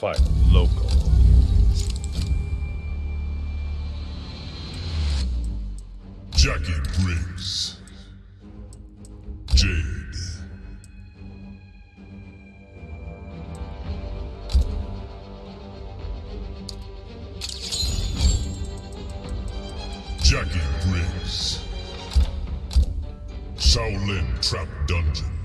Fight local. Jacqui Briggs. Jade. Jacqui Briggs. Shaolin Trap Dungeon.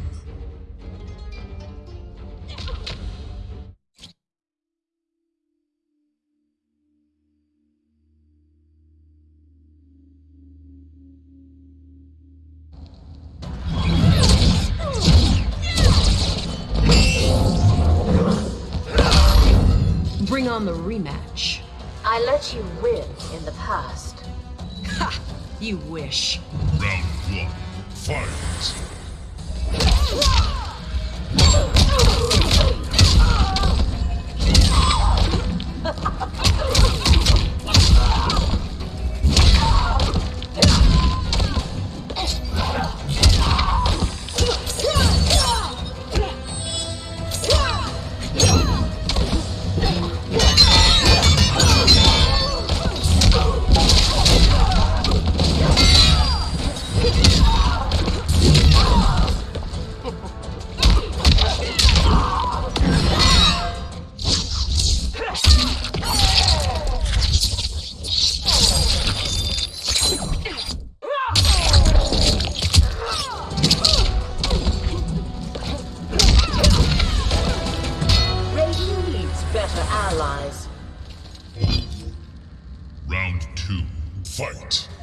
Bring on the rematch. I let you win in the past. Ha! You wish. Round one. Fight. Fight.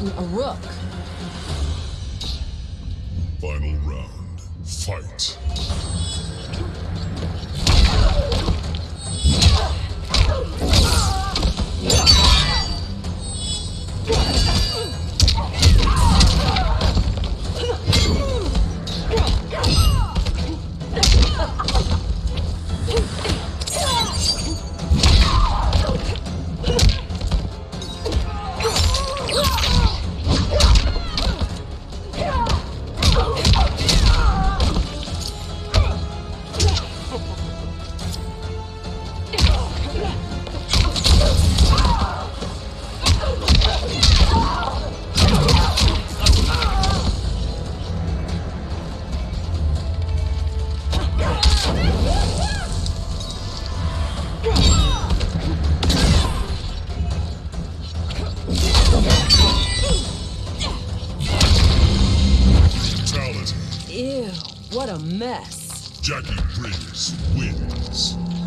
A rook. Final round. Fight. Ew, what a mess. Jacqui Briggs wins.